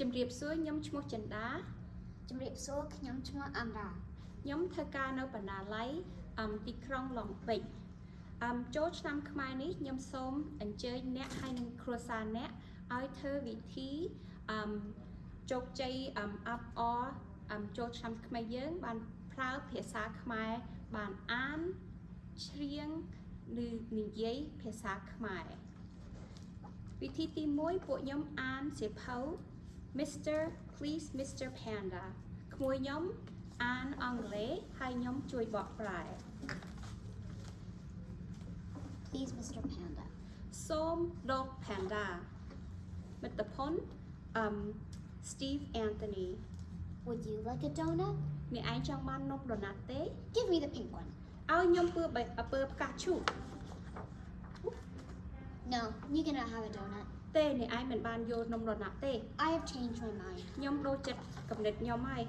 ជំរាបសួរខ្ញុំឈ្មោះចិន្តាជំរាបសួរខ្ញុំឈ្មោះអាំរ៉ាខ្ញុំធ្វើការនៅបណ្ណាល័យអមទីក្រុងឡុងបិចអមចូលឆ្នាំខ្មែរនេះខ្ញុំសូមអញ្ជើញអ្នកហើយនិងគ្រួសារអ្នកឲ្យធ្វើវិធីអមជោគជ័យអមអាប់អអមចូលឆ្នាំខ្មែរយើង បានប្រើភាសាខ្មែរបានអានច្រៀងឬនិយាយភាសាខ្មែរវិធីទី1ពួកខ្ញុំអានសៀវភៅ Mr. Please Mr. Panda. Kmoyum and angle hai nyom chui bok prai. Please Mr. Panda. Som dog panda. Mit the pon, um, Steve Antony. Would you like a donut? Me ai chong man nok. Give me the pink one. I nyom pua bai a pua pka chu. No, you cannot have a donut. ទេអ្នកឯងមិនបានយកនំដូណាត់ទេ I have changed my mind ខ្ញុំដូរចិត្តកំណត់ខ្ញុំហើយ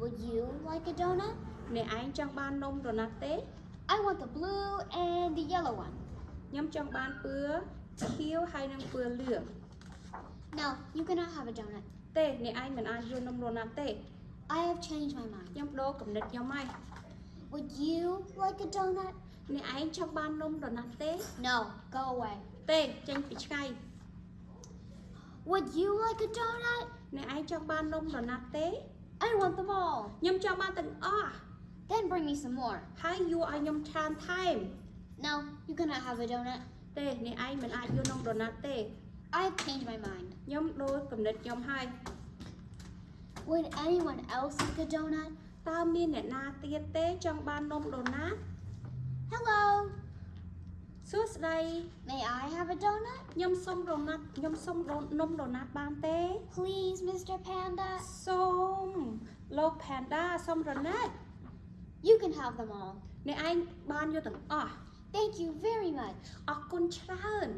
Would you like a donut អ្នកឯងចង់បាននំដូណាត់ទេ I want the blue and the yellow one ខ្ញុំចង់បានពើខៀវហើយនិងពើលឿង No you cannot have a donut ទេអ្នកឯងមិនអាចយកនំដូណាត់ទេ I have changed my mind ខ្ញុំដូរកំណត់ខ្ញុំហើយ Would you like a donut អ្នកឯងចង់បាននំដូណាត់ទេ No go away ទេចេញពីឆ្ងាយ Would you like a donut អ្នកឯងចង់បាននំដូណាត់ទេ I want them all ខ្ញុំចង់បានទាំងអស់ Then bring me some more ហើយយួរឲ្យខ្ញុំច្រើនថែម No you cannot have a donut ទេអ្នកឯងមិនអាចយកនំដូណាត់ទេ I have changed my mind ខ្ញុំដូរកំណត់ខ្ញុំហើយ Would anyone else like a donut តើមានអ្នកណាទៀតទេចង់បាននំដូណាត់ Hello សួស្តី May I have a donut ខ្ញុំសុំដូណាត់ខ្ញុំសុំដូនំដូណាត់បានទេ Please Mr. Panda សូមលោក Panda សុំដូណាត់ You can have them all អ្នកឯងបានយកទាំងអស់ Thank you very much អរគុណច្រើន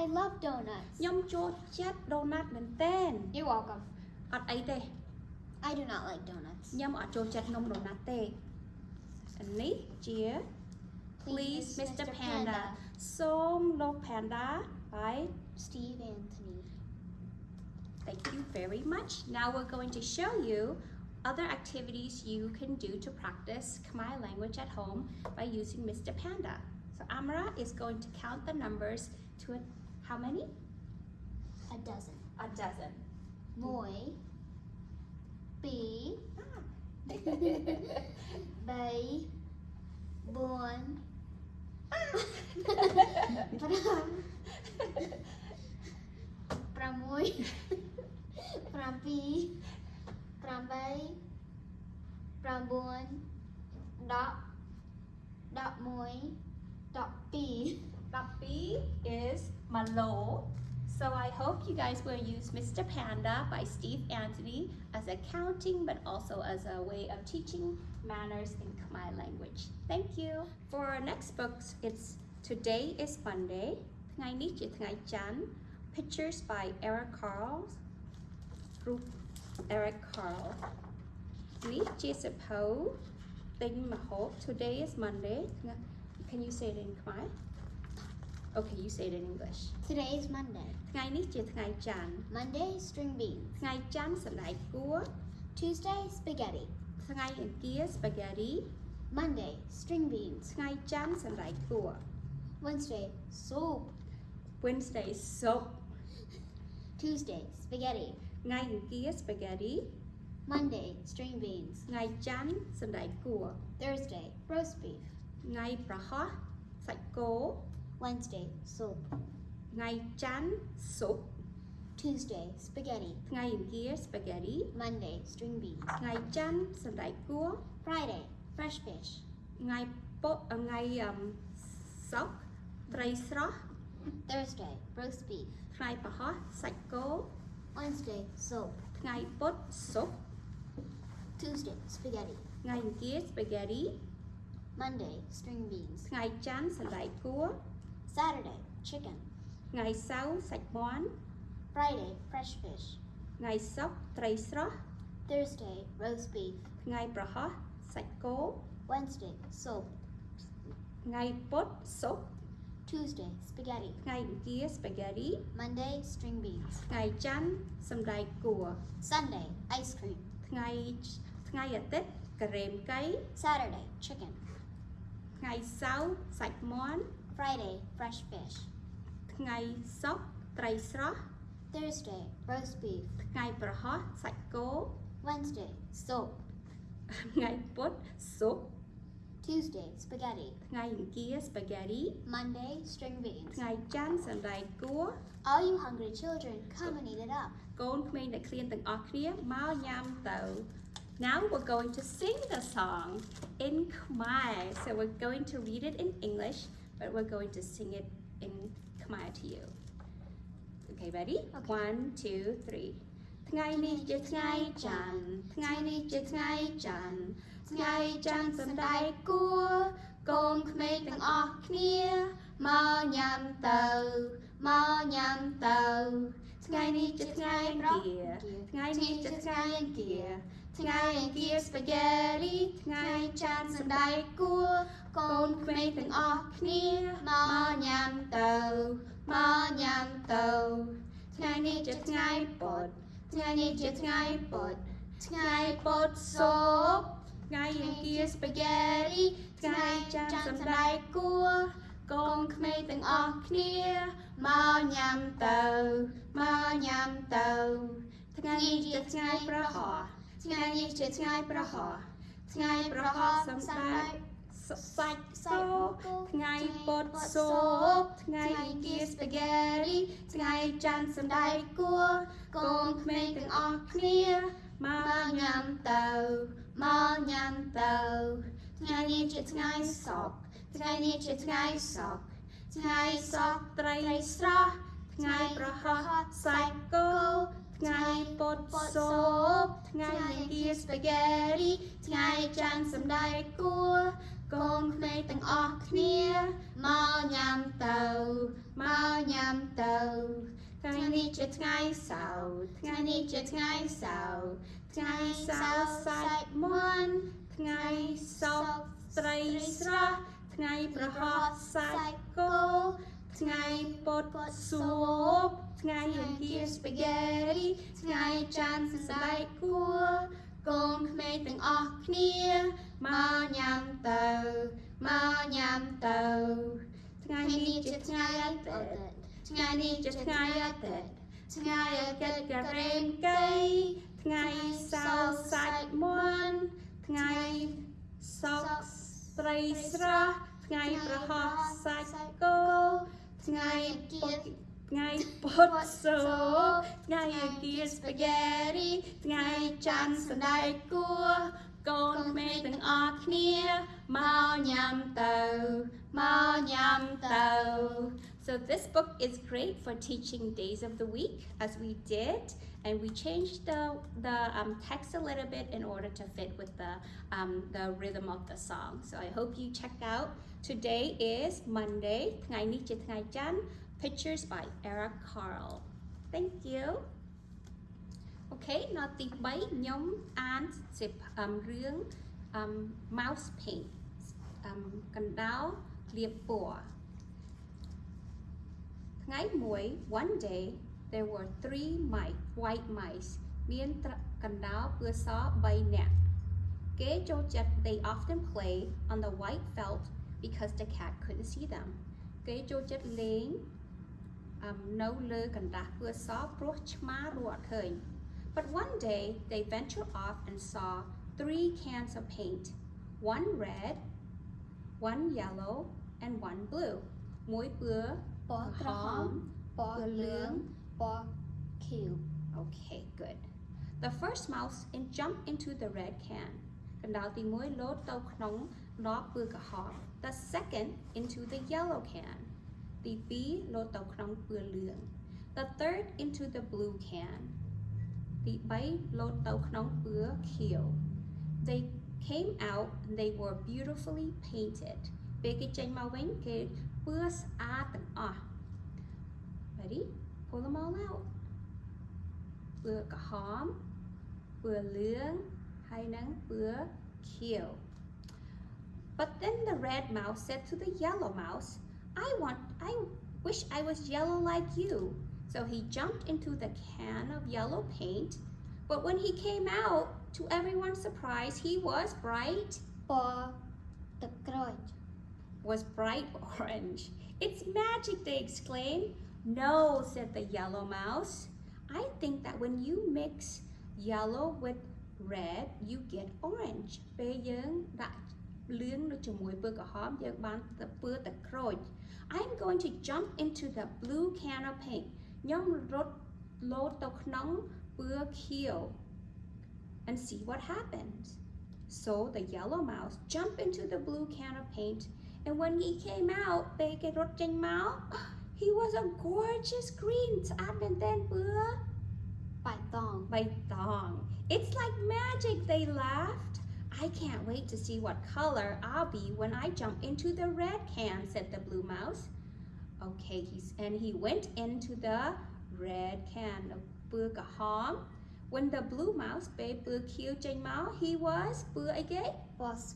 I love donuts ខ្ញុំចូលចិត្តដូណាត់មែនទែន You're welcome អត់អីទេ I do not like donuts ខ្ញុំអត់ចូលចិត្តនំដូណាត់ទេអានេះជា Please, Mr. Panda. Song Lok Panda by Steve Antony. Thank you very much. Now we're going to show you other activities you can do to practice Khmer language at home by using Mr. Panda. So Amara is going to count the numbers to a, how many? A dozen. A dozen. Moi. B. Bay. Born. 6 7 8 9 10 11 12 is malo. So I hope you guys will use Mr. Panda by Steve Antony as accounting, but also as a way of teaching manners in Khmer language. Thank you. For our next books, it's Today is Monday, Ngày Ni Chi Chan, Pictures by Eric Carle, Group Eric Carle. Ni Chi Sapo, Tinh Mahok, Today is Monday. Can you say it in Khmer? Okay, you say it in English. Today is Monday ថ្ងៃនេះជាថ្ងៃច័ន្ទ Monday string beans ថ្ងៃច័ន្ទសណ្តែកគួរ Tuesday spaghetti ថ្ងៃអង្គារ spaghetti Monday string beans ថ្ងៃច័ន្ទសណ្តែកគួរ Wednesday soup Wednesday soup Tuesday spaghetti ថ្ងៃអង្គារ spaghetti Monday string beans ថ្ងៃច័ន្ទសណ្តែកគួរ Thursday roast beef ថ្ងៃប្រហោះសាច់គោ Wednesday soup ថ្ងៃច័ន្ទ soup Tuesday spaghetti ថ្ងៃអង្គារ spaghetti Monday string beans ថ្ងៃច័ន្ទសណ្តែកគួរ Friday fresh fish ថ្ងៃពុថ្ងៃអឹមសុកត្រីស្រស់ Thursday roast beef ថ្ងៃប្រហោះសាច់គោ Wednesday soup ថ្ងៃពុធ soup Tuesday spaghetti ថ្ងៃអង្គារ spaghetti Monday string beans ថ្ងៃច័ន្ទសណ្តែកគួរ Saturday chicken ថ្ងៃសៅរ៍សាច់មាន់ Friday fresh fish ថ្ងៃសុក្រត្រីស្រស់ Thursday roast beef ថ្ងៃប្រហោះសាច់គោ Wednesday soup ថ្ងៃពុធស៊ុប Tuesday, spaghetti. ថ្ងៃអង្គារ spaghetti Monday, string beans. ថ្ងៃច័ន្ទសណ្តែកគួរ Sunday, ice cream. ថ្ងៃថ្ងៃអាទិត្យការ៉េមកៃ Saturday, chicken. ថ្ងៃសៅរ៍សាច់មាន់ Friday, fresh fish. ថ្ងៃសុក្រត្រីស្រស់ Thursday, roast beef. ថ្ងៃប្រហោះសាច់គោ Wednesday, soap. ថ្ងៃពុធស៊ុប Tuesday, spaghetti. ថ្ងៃអង្គារ spaghetti Monday, string beans. ថ្ងៃច័ន្ទសណ្តែកគួរ All you hungry children, come and eat it up. កូនក្មេងអ្នកឃ្លានទាំងអស់គ្នាមកញ៉ាំទៅ Now we're going to sing the song in Khmer. So we're going to read it in English, But we're going to sing it in Khmer to you. Okay, ready? Okay. One, two, three. ថ្ងៃនេះជាថ្ងៃច័ន្ទថ្ងៃនេះជាថ្ងៃច័ន្ទថ្ងៃច័ន្ទសណ្តែកគួរកូនក្មេងទាំងអស់គ្នាមកញ៉ាំទៅមកញ៉ាំទៅថ្ងៃនេះជាថ្ងៃអង្គារថ្ងៃនេះជាថ្ងៃអង្គារ ថ្ងៃអង្គារ spaghetti ថ្ងៃច័ន្ទសណ្តែកគួរកូនក្មេងទាំងអស់គ្នាមកញ៉ាំទៅមកញ៉ាំទៅថ្ងៃនេះជាថ្ងៃពុធថ្ងៃនេះជាថ្ងៃពុធថ្ងៃពុធសូបថ្ងៃអង្គារ spaghetti ថ្ងៃច័ន្ទសណ្តែកគួរកូនក្មេងទាំងអស់គ្នាមកញ៉ាំទៅមកញ៉ាំទៅថ្ងៃនេះជាថ្ងៃប្រហោះ ថ្ងៃនេះជាថ្ងៃប្រហោះថ្ងៃប្រហោះសំដែងសាច់សោថ្ងៃពុតសូបថ្ងៃអង្គារ spaghetti ថ្ងៃច័ន្ទសណ្តែកគួរកូនក្មេងទាំងអស់គ្នាមកញ៉ាំទៅមកញ៉ាំទៅថ្ងៃនេះជាថ្ងៃសុក្រថ្ងៃនេះជាថ្ងៃសុក្រថ្ងៃសុក្រត្រីស្រស់ថ្ងៃប្រហោះសាច់គោ ថ្ងៃពុតសូបថ្ងៃអង្គារ spaghetti ថ្ងៃច័ន្ទសណ្តែកគួរកូនក្មេងទាំងអស់គ្នាមកញ៉ាំទៅមកញ៉ាំទៅថ្ងៃនេះជាថ្ងៃសៅរ៍ថ្ងៃនេះជាថ្ងៃសៅរ៍ថ្ងៃសៅរ៍សាច់មាន់ថ្ងៃសុក្រត្រីស្រស់ថ្ងៃប្រហោះសាច់គោថ្ងៃពុតសូប ថ្ងៃអង្គារ spaghetti ថ្ងៃច័ន្ទសណ្តែកគួរកូនក្មេងទាំងអស់គ្នាមកញ៉ាំទៅមកញ៉ាំទៅថ្ងៃនេះជាថ្ងៃអាទិត្យថ្ងៃនេះជាថ្ងៃអាទិត្យថ្ងៃអាទិត្យការ៉េមកៃថ្ងៃសៅរ៍សាច់មាន់ថ្ងៃសុក្រត្រីស្រស់ថ្ងៃប្រហោះសាច់គោថ្ងៃពុធ ថ្ងៃពុតសូបថ្ងៃអង្គារ spaghetti ថ្ងៃច័ន្ទសណ្តែកគួរកូនក្មេងទាំងអស់គ្នាមកញ៉ាំទៅមកញ៉ាំទៅ So this book is great for teaching days of the week as we did and we changed the the um, text a little bit in order to fit with the um, the rhythm of the song. So I hope you check out. Today is Monday. ថ្ងៃនេះជាថ្ងៃច័ន្ទ Pictures by Eric Carle. Thank you. Okay, now ទី3ខ្ញុំអានសិបរឿង um, um, mouse paint um, កណ្ដោក្លៀបពណ៌ថ្ងៃមួយ one day there were 3 mice white mice. មានកណ្ដោពឿស3នាក់គេចូលចិត្ត they often play on the white felt because the cat couldn't see them. គេចូលចិត្តលេង នៅលើកណ្ដាស់ពឿសព្រោះឆ្មារត់ឃើញ But one day they ventured off and saw three cans of paint one red one yellow and one blue មួយពឿ ពណ៌ក្រហមពណ៌លឿងពណ៌ខៀវ Okay good The first mouse in jumped into the red can កណ្ដោទី1លោតទៅក្នុងដបពឿក្រហម The second into the yellow can ទី2លោតទៅក្នុងពឿលឿង The third into the blue can ទី3លោតទៅក្នុងពឿខៀវ They came out and they were beautifully painted ពេលគេចេញមកវិញគេពឿស្អាតទាំងអស់ Ready pull them all out ពឿក្រហមពឿលឿងហើយនឹងពឿខៀវ But then the red mouse said to the yellow mouse I want, I wish I was yellow like you. So he jumped into the can of yellow paint, but when he came out, to everyone's surprise, he was bright or the crotch was bright orange. It's magic, they exclaimed. No, said the yellow mouse. I think that when you mix yellow with red, you get orange. Bây giờ đã លឿងនៅជាមួយពណ៌ក្រហមយើងបានទៅពណ៌ទឹកក្រូច I'm going to jump into the blue can of paint. ខ្ញុំរត់លោតទៅក្នុងពណ៌ខៀវ and see what happens. So the yellow mouse jumped into the blue can of paint and when he came out ពេលគេរត់ចេញមក he was a gorgeous green ស្អាតមែនទែនពើ បៃតង បៃតង It's like magic they laughed I can't wait to see what color I'll be when I jump into the red can, said the blue mouse. Okay, he's, and he went into the red can of When the blue mouse babe killed Jane Mao, he was Bur again? Was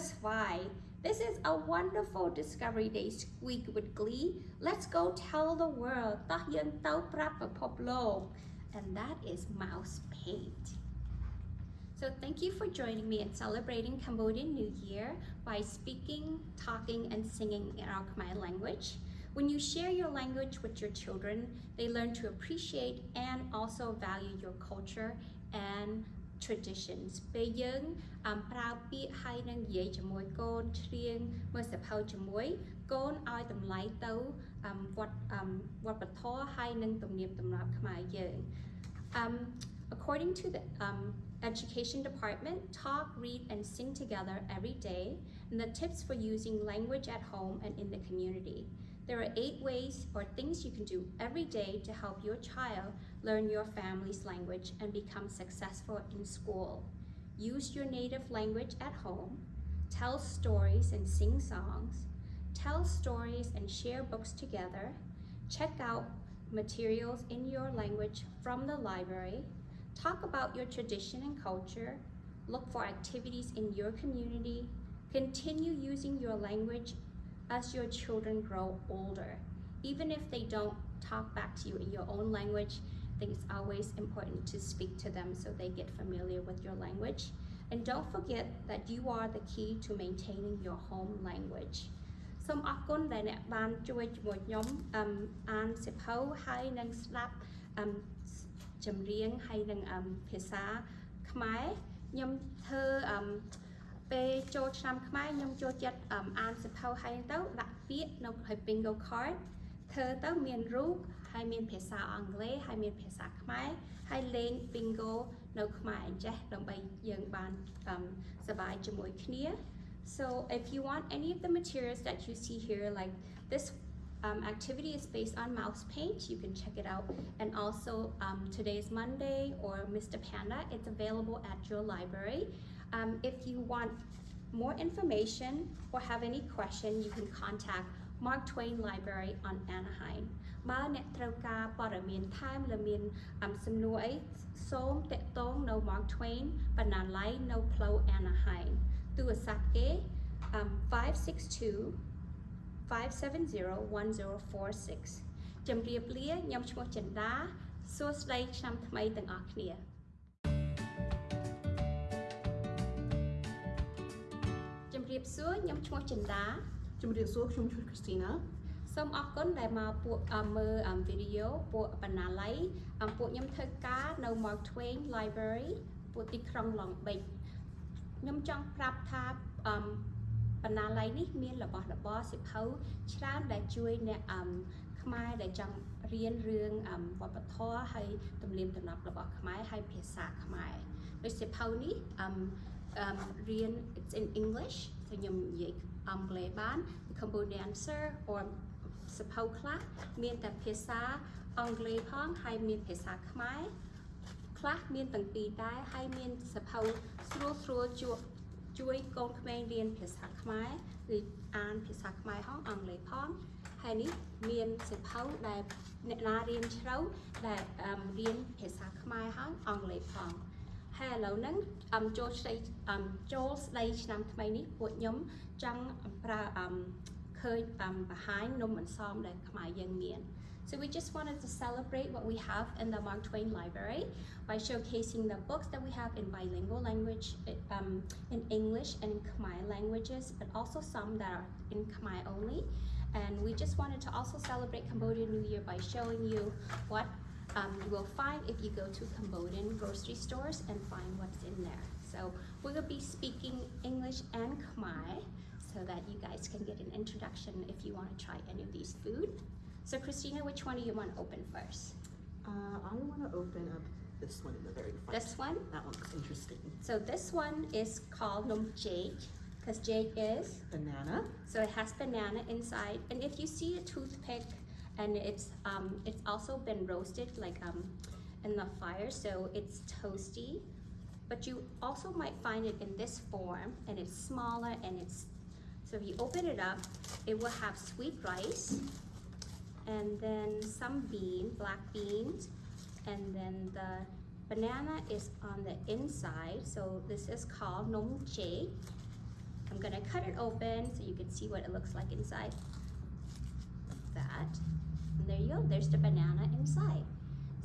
Spy. This is a wonderful Discovery Day squeak with glee. Let's go tell the world. Ta yen tau poplo. And that is mouse paint. So thank you for joining me in celebrating Cambodian New Year by speaking, talking, and singing in our Khmer language. When you share your language with your children, they learn to appreciate and also value your culture and traditions ពេលយើងអមប្រើពាក្យហើយនឹងនិយាយជាមួយកូនច្រៀងមើលសភៅជាមួយកូនឲ្យតម្លៃទៅអមវត្តអមវប្បធម៌ហើយនឹងទំនៀមទម្លាប់ខ្មែរយើង um, according to the um, education department talk read and sing together every day and the tips for using language at home and in the community there are eight ways or things you can do every day to help your child learn your family's language and become successful in school. Use your native language at home. Tell stories and sing songs. Tell stories and share books together. Check out materials in your language from the library. Talk about your tradition and culture. Look for activities in your community. Continue using your language as your children grow older. Even if they don't talk back to you in your own language, I think it's always important to speak to them so they get familiar with your language. And don't forget that you are the key to maintaining your home language. សូមអរគុណដែលអ្នកបានជួយជាមួយខ្ញុំអឹមអានសៀវភៅហើយនឹងស្ដាប់អឹម ចម្រៀងហើយនឹងអឹមភាសាខ្មែរខ្ញុំធ្វើអឹមពេលចូលឆ្នាំខ្មែរខ្ញុំចូលចិត្តអឹមអានសៀវភៅហើយទៅដាក់ពាក្យនៅហើយ bingo card ធ្វើទៅមានរូបហើយមានភាសាអង់គ្លេសហើយមានភាសាខ្មែរហើយលេង bingo នៅខ្មែរអញ្ចេះដើម្បីយើងបានអឹមសប្បាយជាមួយគ្នា So if you want any of the materials that you see here, like this um, activity is based on mouse paint, you can check it out. And also um, today's Monday or Mr. Panda, it's available at your library. Um, if you want more information or have any question, you can contact Mark Twain Library on Anaheim. បើអ្នកត្រូវការព័ត៌មានថែមឬមានអំសំណួរអីសូមតាក់ទងនៅ Mark Twain បណ្ណាល័យនៅផ្លូវ Anaheim ទូរស័ព្ទគេ um, 562 570 1046ជំរាបលាខ្ញុំឈ្មោះចិន្តាសួស្តីឆ្នាំថ្មីទាំងអស់គ្នាជំរាបសួរខ្ញុំឈ្មោះចិន្តាជំរាបសួរខ្ញុំឈ្មោះ Christina សូមអរគុណដែលមកពួកអឺមើលអឺវីដេអូពួកបណ្ណាល័យអឺពួកខ្ញុំធ្វើការនៅ Mark Twain Library ពួកទីក្រុង Long Beach ខ្ញុំចង់ប្រាប់ថាអឺ បណ្ណាល័យនេះមានរបស់របរសិភៅច្រើនដែលជួយអ្នកអឺខ្មែរដែលចង់រៀនរឿងអឺវប្បធម៌ហើយទំនៀមទម្លាប់របស់ខ្មែរហើយភាសាខ្មែរដូចសិភៅនេះអឺអឺរៀន it's in English so ខ្ញុំនិយាយអង់គ្លេសបាន The Cambodian Answer or សភៅខ្លះមានតែភាសាអង់គ្លេសផងហើយមានភាសាខ្មែរខ្លះមានទាំងពីរដែរហើយមានសភៅស្រួលស្រួលជួយ ជួយកូនក្មេងរៀនភាសាខ្មែរឬអានភាសាខ្មែរផងអង់គ្លេសផងហើយនេះមានសភៅដែលអ្នកណារៀនជ្រៅដែលអឺរៀនភាសាខ្មែរហើយអង់គ្លេសផងហើយឥឡូវហ្នឹងអមចូលស្ដីអមចូលស្ដីឆ្នាំថ្មីនេះពួកខ្ញុំចង់ប្រើអមឃើញ um behind នំអន្សមដែលខ្មែរយើងមាន So we just wanted to celebrate what we have in the Mark Twain Library by showcasing the books that we have in bilingual language, eh, um, in English and in Khmer languages, but also some that are in Khmer only. And we just wanted to also celebrate Cambodian New Year by showing you what um, you will find if you go to Cambodian grocery stores and find what's in there. So we will be speaking English and Khmer so that you guys can get an introduction if you want to try any of these food. So Christina, which one do you want to open first? Uh, I want to open up this one in the very front. This one? That one looks interesting. So this one is called Nom Jade because jade is Banana. So it has banana inside, and if you see a toothpick, and it's um, it's also been roasted like um, in the fire, so it's toasty. But you also might find it in this form, and it's smaller, and it's so if you open it up, it will have sweet rice, and then some bean, black beans, and then the banana is on the inside. So this is called nom jade. I'm gonna cut it open so you can see what it looks like inside. That. And there you go, there's the banana inside.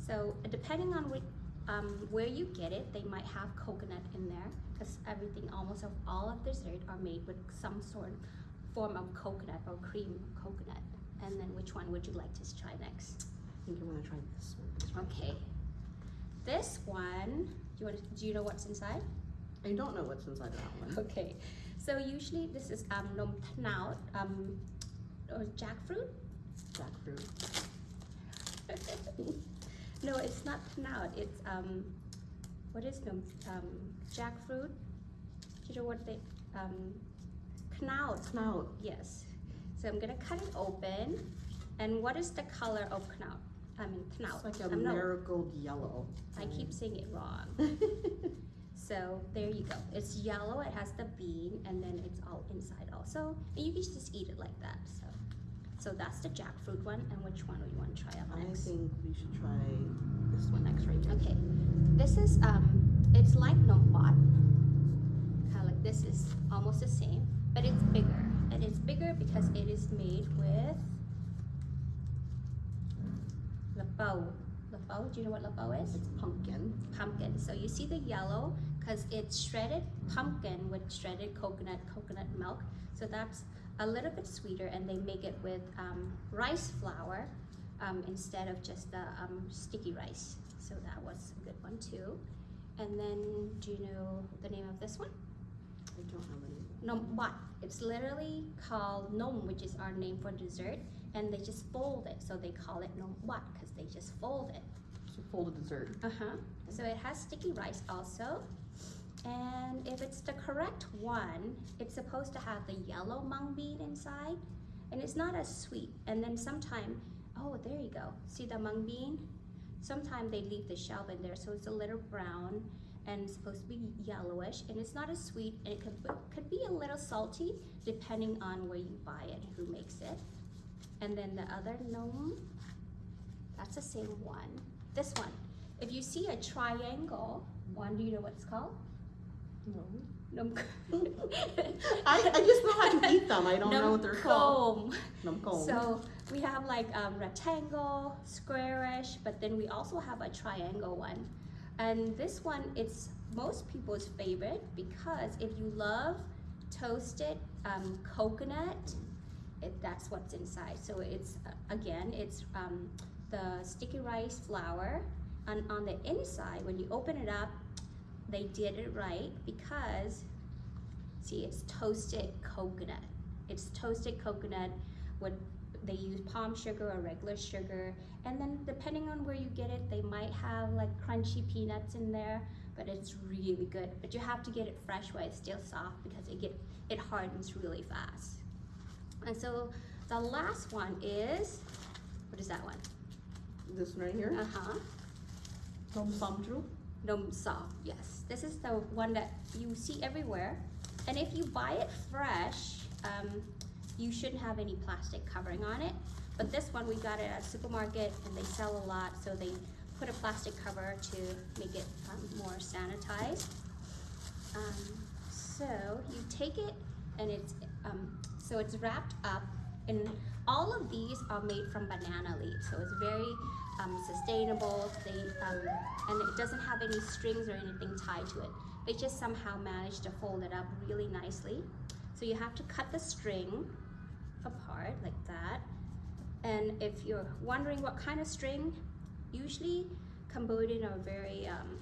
So depending on which, um, where you get it, they might have coconut in there because everything, almost of all of dessert are made with some sort of form of coconut or cream of coconut. And then which one would you like to try next? I think I want to try this one. Okay. This one, do you want to, do you know what's inside? I don't know what's inside that one. Okay, so usually this is um nom tnaut, um or jackfruit. Jackfruit. no, it's not tnaut. It's um what is nom um jackfruit? Do you know what they um knaut? Snout. Yes. So I'm gonna cut it open. And what is the color of knaut? I mean tnaut. It's like a I'm marigold yellow. I keep saying it wrong. So there you go. It's yellow, it has the bean, and then it's all inside also. And you can just eat it like that. So so that's the jackfruit one. And which one do you want to try out I think we should try this one next right here. Okay. This is um it's like nombot. Kinda like this is almost the same, but it's bigger. And it's bigger because it is made with lapao. Lapao, do you know what lapao is? It's pumpkin. pumpkin. So you see the yellow because it's shredded pumpkin with shredded coconut, coconut milk. So that's a little bit sweeter, and they make it with um, rice flour um, instead of just the um, sticky rice. So that was a good one too. And then, do you know the name of this one? I don't know. Nom wat. It's literally called nom, which is our name for dessert, and they just fold it. So they call it nom wat because they just fold it. It's a folded dessert. Uh-huh. So it has sticky rice also. And if it's the correct one, it's supposed to have the yellow mung bean inside. And it's not as sweet. And then sometime, oh, there you go. See the mung bean? Sometimes they leave the shell in there, so it's a little brown and it's supposed to be yellowish. And it's not as sweet, and it could, could be a little salty depending on where you buy it, who makes it. And then the other gnome, that's the same one. This one, if you see a triangle, one, do you know what it's called? No. Num I, I just know how to eat them. I don't know what they're called. So we have like um, rectangle, squarish, but then we also have a triangle one. And this one, it's most people's favorite because if you love toasted um, coconut, it, that's what's inside. So it's, uh, again, it's um, the sticky rice flour. And on the inside, when you open it up, they did it right because, see, it's toasted coconut. It's toasted coconut with, they use palm sugar or regular sugar. And then depending on where you get it, they might have like crunchy peanuts in there, but it's really good. But you have to get it fresh while it's still soft because it get, it hardens really fast. And so the last one is, what is that one? This one right here. Uh-huh. Tom Samtru. Nom sa, yes. This is the one that you see everywhere. And if you buy it fresh, um, you shouldn't have any plastic covering on it. But this one, we got it at a supermarket and they sell a lot, so they put a plastic cover to make it um, more sanitized. Um, so you take it and it's, um, so it's wrapped up and all of these are made from banana leaves so it's very um, sustainable they um, and it doesn't have any strings or anything tied to it they just somehow managed to fold it up really nicely so you have to cut the string apart like that. And if you're wondering what kind of string usually Cambodian are very um,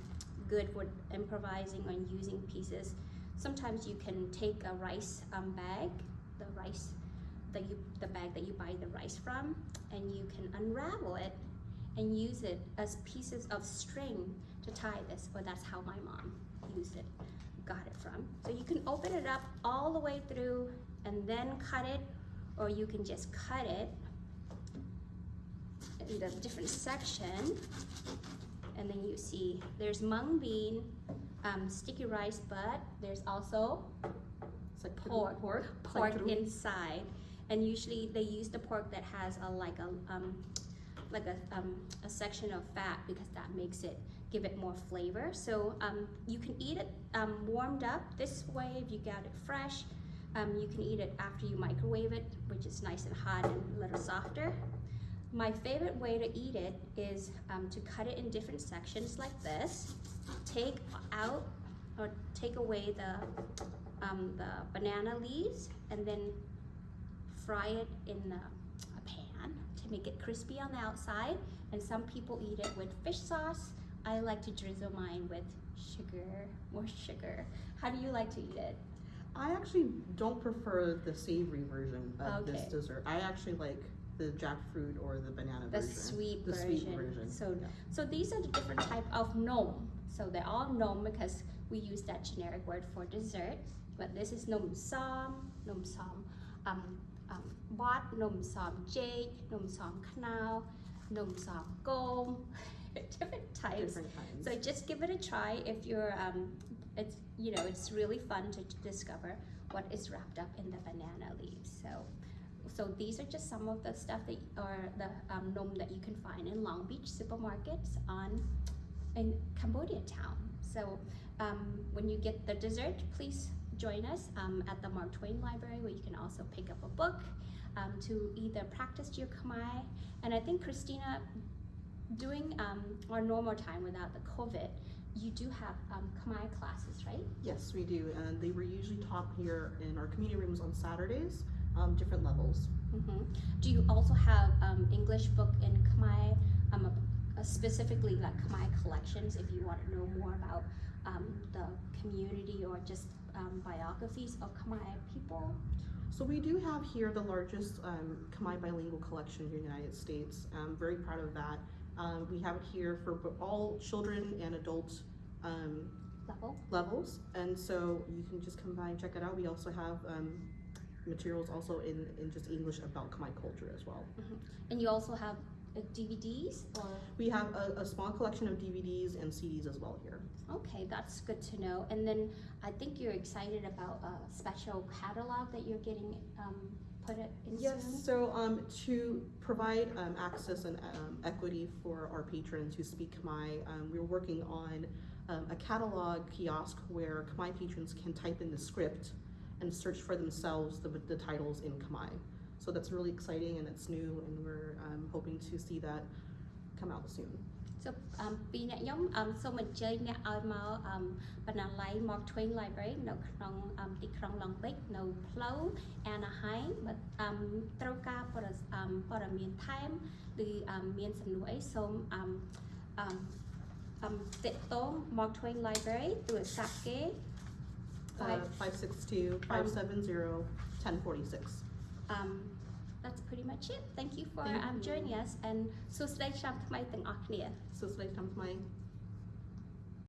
good with improvising and using pieces. Sometimes you can take a rice um, bag the rice that you the bag that you buy the rice from and you can unravel it and use it as pieces of string to tie this or that's how my mom used it got it from. So you can open it up all the way through and then cut it or you can just cut it in the different section and then you see there's mung bean um, sticky rice but there's also It's like Pork. pork. pork Like inside and usually they use the pork that has a like a um, like a, um, a section of fat because that makes it give it more flavor so um, you can eat it um, warmed up this way if you got it fresh um, you can eat it after you microwave it which is nice and hot and a little softer my favorite way to eat it is um, to cut it in different sections like this take out or take away the um, the banana leaves and then fry it in a, a pan to make it crispy on the outside. And some people eat it with fish sauce. I like to drizzle mine with sugar, more sugar. How do you like to eat it? I actually don't prefer the savory version of this dessert. I actually like the jackfruit or the banana The version. sweet the version. sweet version. So, Yeah. so these are the different type of nom. So they're all nom because we use that generic word for dessert. But this is nom som, nom som, um, um, bot, nom som jade, nom som knao, nom som gom. different types. different kinds. So just give it a try if you're, um, it's, you know, it's really fun to discover what is wrapped up in the banana leaves. So, so these are just some of the stuff that, or the um, nom that you can find in Long Beach supermarkets on, in Cambodia town. So um, when you get the dessert, please join us um, at the Mark Twain Library where you can also pick up a book um, to either practice your Khmer. And I think Christina, doing um, our normal time without the COVID, you do have um, Khmer classes, right? Yes, we do, and they were usually taught here in our community rooms on Saturdays, um, different levels. hmm Do you also have um, English book in Khmer, um, uh, specifically like Khmer collections if you want to know more about um, the community or just um, biographies of Khmer people? So we do have here the largest um, Khmer bilingual collection in the United States. I'm very proud of that. Um, we have it here for all children and adult um, Level? levels, and so you can just come by and check it out. We also have um, materials also in, in just English about Khmer culture as well. And you also have uh, DVDs or? We have a, a small collection of DVDs and CDs as well here. Okay, that's good to know. And then I think you're excited about a special catalog that you're getting um, put it in Yes, so um, to provide um, access and um, equity for our patrons who speak Khmer, um, we're working on um, a catalog kiosk where Khmer patrons can type in the script and search for themselves the, the titles in Khmer. So that's really exciting and it's new and we're um, hoping to see that come out soon. So អមពីអ្នកខ្ញុំអមសូមអញ្ជើញអ្នកឲ្យមកអមបណ្ណាល័យ Mark Twain Library នៅក្នុងអមទីក្រុង Long Beach នៅផ្លូវ Anaheim បើអមត្រូវការព័ត៌អមព័ត៌មានថែមឬអមមានសំណួរអីសូមអមអមអមតាក់ទង Mark Twain Library ទូរស័ព្ទគេ Uh, 562 570 1046. um that's pretty much it thank you for Thank um you. joining us and សួស្តីឆ្នាំថ្មីទាំងអស់គ្នា So it's like time Khmer.